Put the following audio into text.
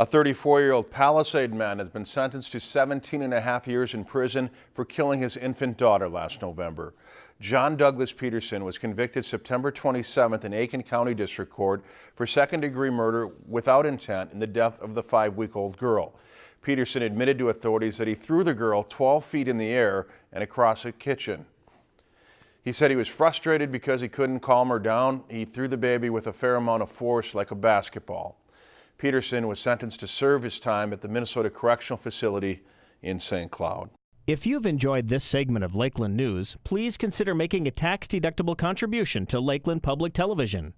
A 34-year-old Palisade man has been sentenced to 17 and a half years in prison for killing his infant daughter last November. John Douglas Peterson was convicted September 27th in Aitkin County District Court for second-degree murder without intent in the death of the five-week-old girl. Peterson admitted to authorities that he threw the girl 12 feet in the air and across a kitchen. He said he was frustrated because he couldn't calm her down. He threw the baby with a fair amount of force like a basketball. Peterson was sentenced to serve his time at the Minnesota Correctional Facility in St. Cloud. If you've enjoyed this segment of Lakeland News, please consider making a tax-deductible contribution to Lakeland Public Television.